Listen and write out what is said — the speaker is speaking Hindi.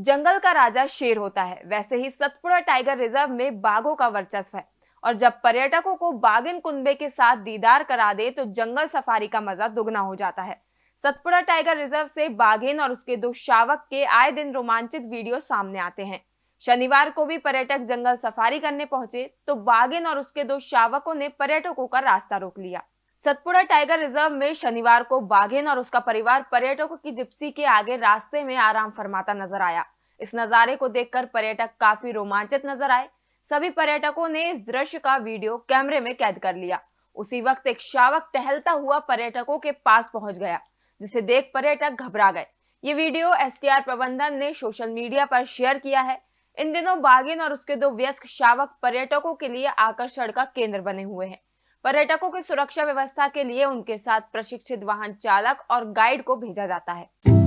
जंगल का राजा शेर होता है। वैसे ही सतपुड़ा टाइगर रिज़र्व में बाघों का वर्चस्व है। और जब पर्यटकों को बागिन कुंबे के साथ दीदार करा दे तो जंगल सफारी का मज़ा दुगना हो जाता है। सतपुड़ा टाइगर रिज़र्व से बाघिन और उसके दो शावक के आए दिन रोमांचित वीडियो सामने आते हैं। शनिवार को भी पर्यटक जंगल सफारी करने पहुँचे तो बागिन और उसके दो शावकों ने पर्यटकों का रास्ता रोक लिया। सतपुड़ा टाइगर रिज़र्व में शनिवार को बाघिन और उसका परिवार पर्यटकों की जिप्सी के आगे रास्ते में आराम फरमाता नज़र आया। इस नजारे को देखकर पर्यटक काफ़ी रोमांचित नज़र आए। सभी पर्यटकों ने इस दृश्य का वीडियो कैमरे में कैद कर लिया। उसी वक्त एक शावक टहलता हुआ पर्यटकों के पास पहुँच गया, जिसे देख पर्यटक घबरा गए। ये वीडियो एसटीआर प्रबंधन ने सोशल मीडिया पर शेयर किया है। इन दिनों बागिन और उसके दो व्यस्क शावक पर्यटकों के लिए आकर्षण का केंद्र बने हुए हैं। पर्यटकों की सुरक्षा व्यवस्था के लिए उनके साथ प्रशिक्षित वाहन चालक और गाइड को भेजा जाता है।